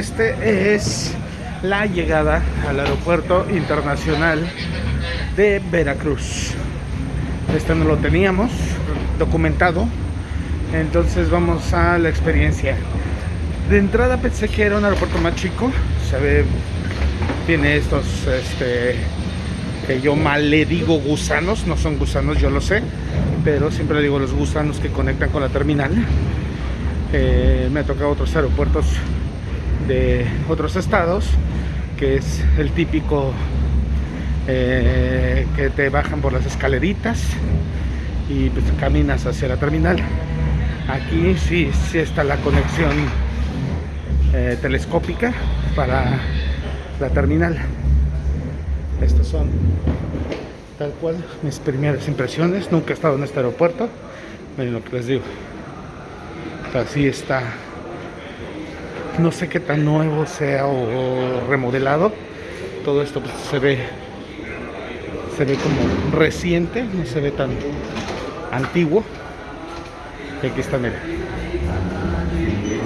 este es la llegada al aeropuerto internacional de Veracruz. Este no lo teníamos documentado, entonces vamos a la experiencia. De entrada pensé que era un aeropuerto más chico, se ve, tiene estos, este, que yo mal le digo gusanos, no son gusanos, yo lo sé, pero siempre le digo los gusanos que conectan con la terminal. Eh, me ha tocado otros aeropuertos de otros estados, que es el típico eh, que te bajan por las escaleritas y pues caminas hacia la terminal. Aquí sí, sí está la conexión eh, telescópica para la terminal. Estas son tal cual mis primeras impresiones. Nunca he estado en este aeropuerto. Miren lo que les digo. Así está. No sé qué tan nuevo sea o, remodelado. Todo esto pues, se ve se ve como reciente, no se ve tan antiguo. Y aquí está, mira.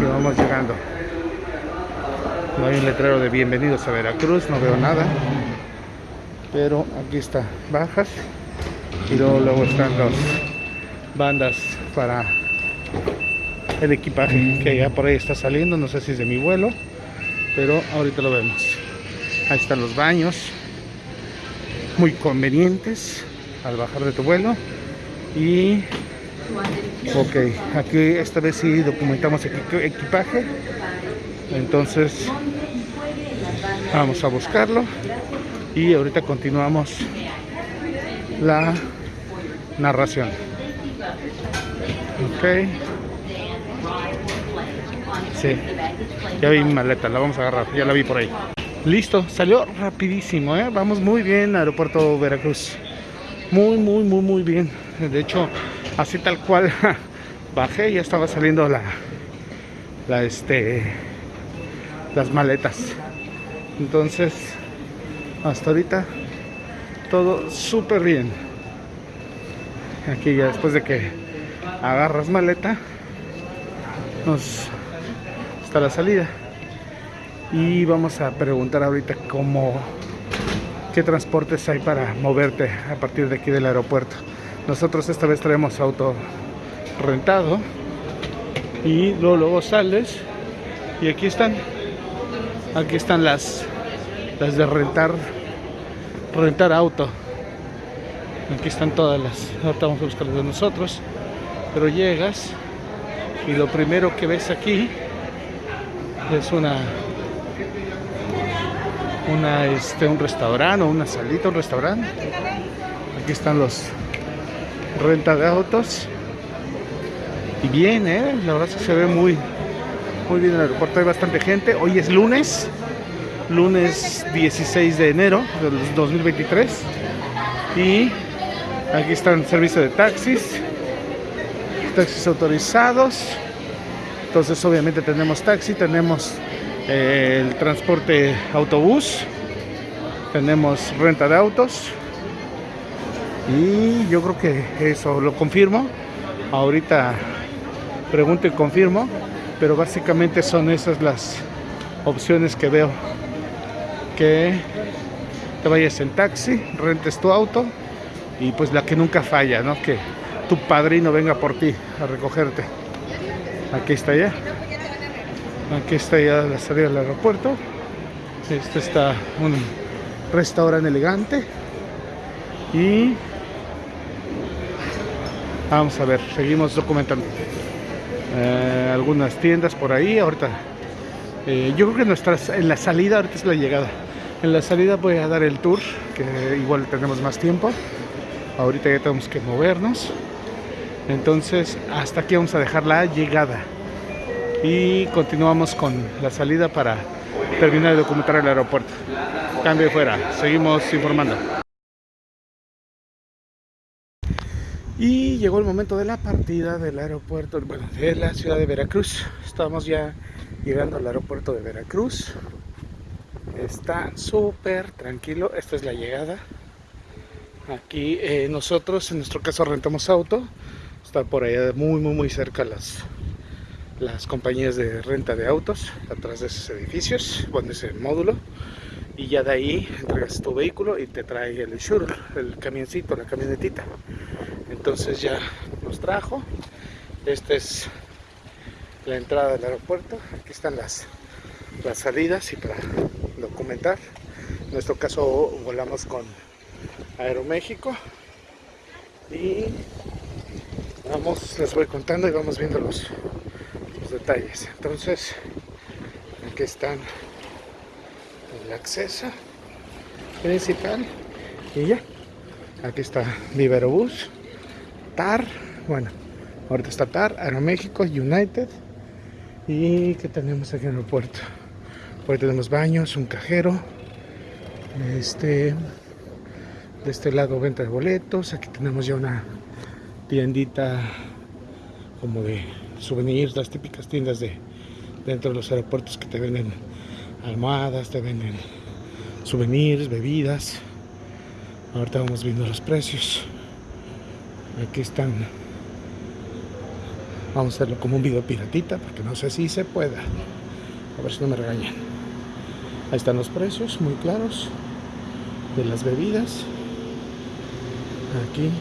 Y vamos llegando. No hay un letrero de bienvenidos a Veracruz, no veo nada. Pero aquí está, bajas. Y luego, luego están las bandas para el equipaje que ya por ahí está saliendo. No sé si es de mi vuelo, pero ahorita lo vemos. Ahí están los baños, muy convenientes al bajar de tu vuelo. Y ok, aquí esta vez sí documentamos equi- equipaje. Entonces vamos a buscarlo y ahorita continuamos la narración. Ok. Sí, ya vi mi maleta, la vamos a agarrar, ya la vi por ahí. Listo, salió rapidísimo, ¿eh? Vamos muy bien, aeropuerto Veracruz. Muy, muy, muy, muy bien. De hecho, así tal cual bajé, ya estaba saliendo la, la este, las maletas. Entonces, hasta ahorita todo súper bien. Aquí ya después de que agarras maleta, nos la salida. Y vamos a preguntar ahorita cómo qué transportes hay para moverte a partir de aquí del aeropuerto. Nosotros esta vez traemos auto rentado y luego, luego sales y aquí están aquí están las las de rentar rentar auto aquí están todas las ahorita vamos a buscar las de nosotros pero llegas y lo primero que ves aquí es una una este un restaurante o una salita un restaurante. Aquí están los renta de autos. Y bien eh la verdad es que se ve muy muy bien el aeropuerto. Hay bastante gente. Hoy es lunes lunes 16 de enero del 2023 y aquí están servicio de taxis taxis autorizados entonces obviamente tenemos taxi tenemos eh, el transporte autobús tenemos renta de autos. Y yo creo que eso lo confirmo. Ahorita pregunto y confirmo pero básicamente son esas las opciones que veo. Que te vayas en taxi rentes tu auto y pues la que nunca falla no que tu padrino venga por ti a recogerte aquí está ya aquí está ya la salida del aeropuerto Este está un restaurante elegante. Y vamos a ver, seguimos documentando. Eh, algunas tiendas por ahí. Ahorita, eh, yo creo que en la salida, ahorita es la llegada. En la salida voy a dar el tour, que igual tenemos más tiempo. Ahorita ya tenemos que movernos. Entonces, hasta aquí vamos a dejar la llegada. Y continuamos con la salida para terminar de documentar el aeropuerto. Cambio fuera, seguimos informando. Y llegó el momento de la partida del aeropuerto, de la ciudad de Veracruz. Estamos ya llegando al aeropuerto de Veracruz. Está súper tranquilo, esta es la llegada. Aquí eh, nosotros, en nuestro caso, rentamos auto. Está por allá muy, muy, muy cerca las, las compañías de renta de autos, atrás de esos edificios, bueno, ese módulo. Y ya de ahí entregas tu vehículo y te trae el shuttle, el camioncito, la camionetita. Entonces ya nos trajo. Esta es la entrada del aeropuerto. Aquí están las, las salidas y para documentar. En nuestro caso volamos con Aeroméxico y vamos, les voy contando y vamos viendo los, detalles entonces aquí están el acceso principal y ya aquí está Viverobús TAR, bueno, ahorita está TAR, Aeroméxico, United. ¿Y que tenemos aquí en el puerto? Hoy tenemos baños, un cajero. Este, de este lado venta de boletos. Aquí tenemos ya una tiendita como de souvenirs, las típicas tiendas de dentro de los aeropuertos que te venden almohadas, te venden souvenirs, bebidas. Ahorita vamos viendo los precios. Aquí están. Vamos a hacerlo como un video piratita porque no sé si se pueda. A ver si no me regañan. Ahí están los precios muy claros de las bebidas. Aquí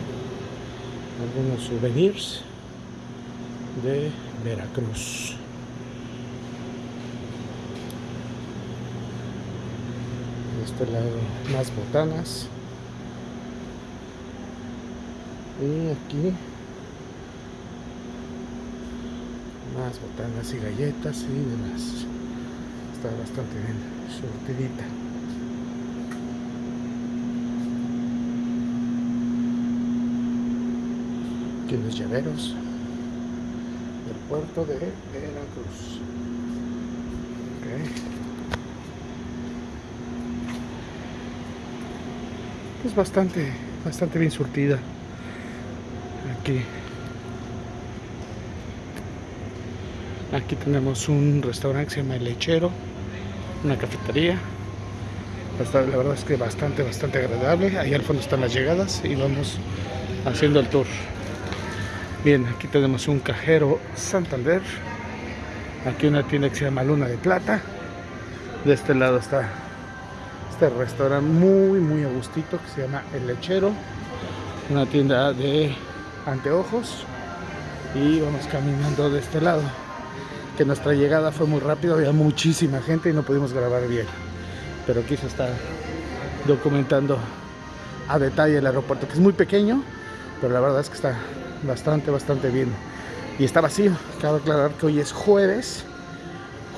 algunos souvenirs de Veracruz. De este lado más botanas. Y aquí más botanas y galletas y demás. Está bastante bien surtidita aquí los llaveros del puerto de Veracruz. Es bastante bastante bien surtida aquí. Aquí tenemos un restaurante que se llama El Lechero una cafetería. La verdad es que bastante bastante agradable. Ahí al fondo están las llegadas y vamos haciendo el tour bien aquí tenemos un cajero Santander. Aquí una tienda que se llama Luna de Plata. De este lado está este restaurante muy muy agustito que se llama El Lechero. Una tienda de anteojos. Y vamos caminando de este lado. Que nuestra llegada fue muy rápida había muchísima gente y no pudimos grabar bien. Pero aquí se está documentando a detalle el aeropuerto que es muy pequeño pero la verdad es que está bastante bastante bien y está vacío cabe aclarar que hoy es jueves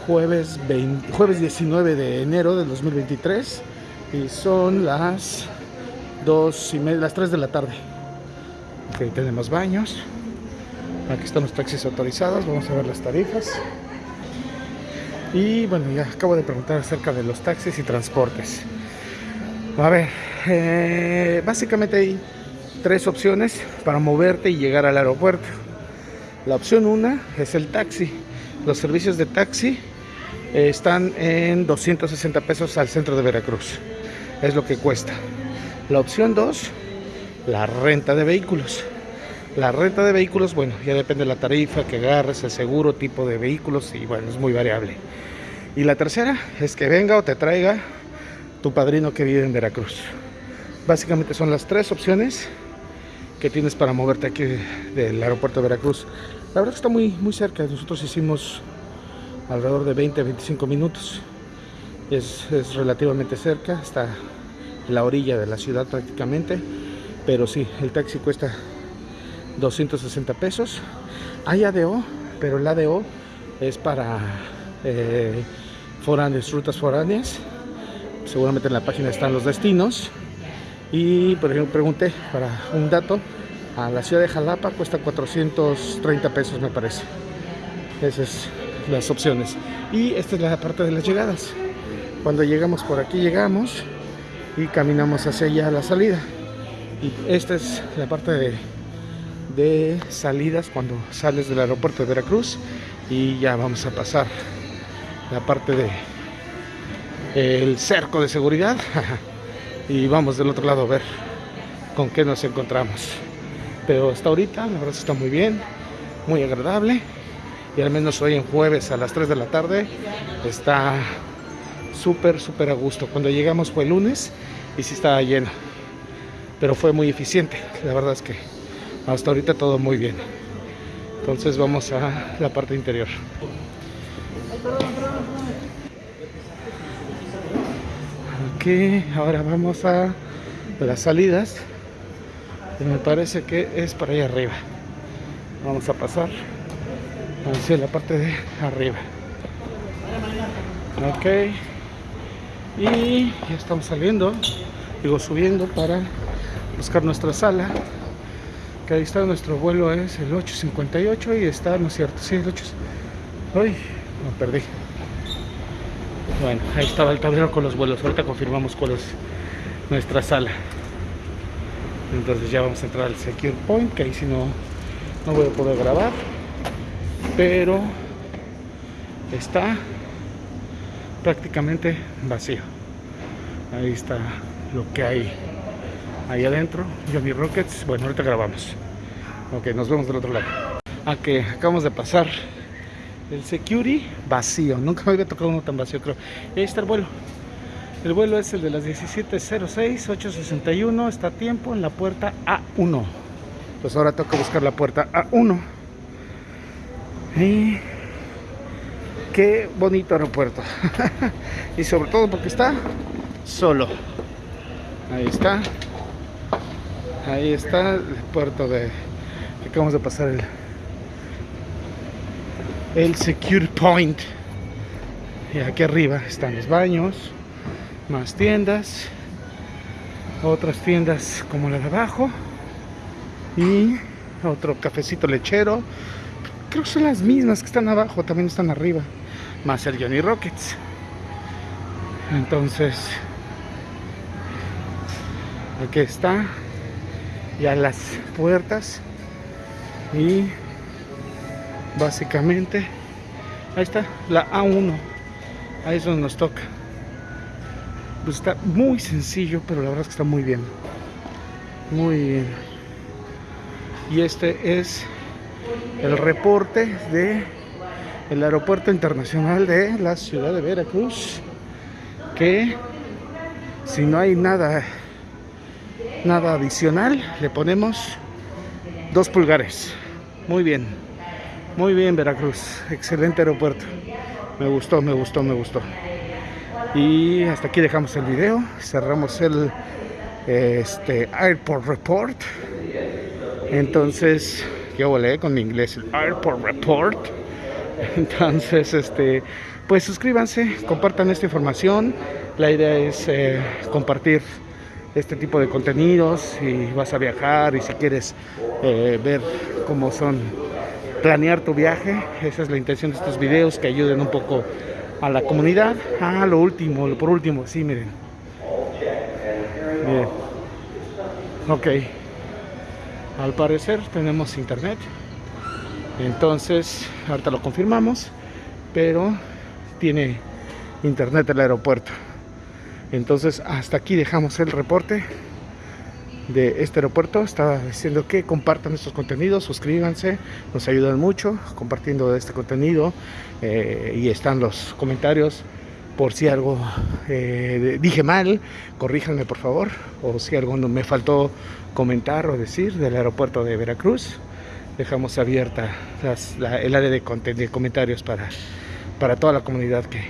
jueves 20, jueves 19 de enero del 2023 y son las 2 y media las 3 de la tarde Aquí tenemos baños. Aquí están los taxis autorizados. Vamos a ver las tarifas. Y bueno, ya acabo de preguntar acerca de los taxis y transportes. A ver, eh, básicamente hay tres opciones para moverte y llegar al aeropuerto. La opción una es el taxi. Los servicios de taxi eh, están en 260 pesos al centro de Veracruz. Es lo que cuesta. La opción 2 la renta de vehículos. La renta de vehículos, bueno, ya depende de la tarifa que agarres, el seguro, tipo de vehículos y bueno, es muy variable. Y la tercera es que venga o te traiga tu padrino que vive en Veracruz. Básicamente son las tres opciones que tienes para moverte aquí del aeropuerto de Veracruz. La verdad está muy, muy cerca, nosotros hicimos alrededor de 20 25 minutos. es, es relativamente cerca, está en la orilla de la ciudad prácticamente, pero sí, el taxi cuesta 260 pesos. Hay ADO, pero el ADO es para eh, rutas foráneas. Seguramente en la página están los destinos. Y pregunté para un dato, a la ciudad de Jalapa cuesta 430 pesos me parece. Esas son las opciones. Y esta es la parte de las llegadas. Cuando llegamos por aquí llegamos y caminamos hacia allá a la salida. Y esta es la parte de, de salidas cuando sales del aeropuerto de Veracruz y ya vamos a pasar la parte de el cerco de seguridad y vamos del otro lado a ver con qué nos encontramos. Pero hasta ahorita la verdad está muy bien muy agradable y al menos hoy en jueves a las 3 de la tarde está súper súper a gusto. Cuando llegamos fue el lunes y sí estaba lleno pero fue muy eficiente. La verdad es que hasta ahorita todo muy bien. Entonces vamos a la parte interior ahora vamos a las salidas y me parece que es para allá arriba. Vamos a pasar hacia la parte de arriba. Ok. Y ya estamos saliendo digo subiendo para buscar nuestra sala que ahí está nuestro vuelo es el 858 y está no es cierto sí el 8 uy me perdí bueno ahí estaba el tablero con los vuelos. Ahorita confirmamos cuál es nuestra sala. Entonces ya vamos a entrar al secure point que ahí si no no voy a poder grabar. Pero está prácticamente vacío. Ahí está lo que hay ahí adentro. Johnny Rockets. Bueno ahorita grabamos. Ok nos vemos del otro lado. A que acabamos de pasar el security vacío. Nunca me había tocado uno tan vacío creo. Ahí está el vuelo. El vuelo es el de las 17.06 861 está a tiempo en la puerta A1 pues ahora toca buscar la puerta A1 y qué bonito aeropuerto. Y sobre todo porque está solo. Ahí está. Ahí está el puerto de acabamos de pasar el el secure point. Y aquí arriba están los baños más tiendas otras tiendas como la de abajo y otro cafecito lechero. Creo que son las mismas que están abajo también están arriba más el Johnny Rockets. Entonces aquí está ya las puertas y básicamente. Ahí está la A1 ahí es donde nos toca. Pues está muy sencillo pero la verdad es que está muy bien. Muy bien. Y este es el reporte de el aeropuerto internacional de la ciudad de Veracruz que si no hay nada nada adicional le ponemos dos pulgares. Muy bien muy bien Veracruz. Excelente aeropuerto. Me gustó me gustó me gustó. Y hasta aquí dejamos el video. Cerramos el este airport report. Entonces yo volé con mi inglés el airport report. Entonces este pues suscríbanse compartan esta información. La idea es eh, compartir este tipo de contenidos y vas a viajar y si quieres eh, ver cómo son planear tu viaje. Esa es la intención de estos videos que ayuden un poco a la comunidad. Ah lo último por último sí miren. Miren. Ok. Al parecer tenemos internet. Entonces ahorita lo confirmamos pero tiene internet el aeropuerto. Entonces hasta aquí dejamos el reporte de este aeropuerto estaba diciendo que compartan estos contenidos suscríbanse nos ayudan mucho compartiendo este contenido eh, y están los comentarios por si algo eh, dije mal corríjanme por favor o si algo me faltó comentar o decir del aeropuerto de Veracruz dejamos abierta el área de, de comentarios para, para toda la comunidad que,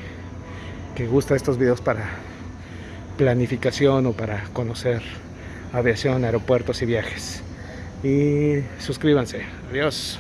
que gusta estos videos para planificación o para conocer aviación, aeropuertos y viajes. Y suscríbanse. Adiós.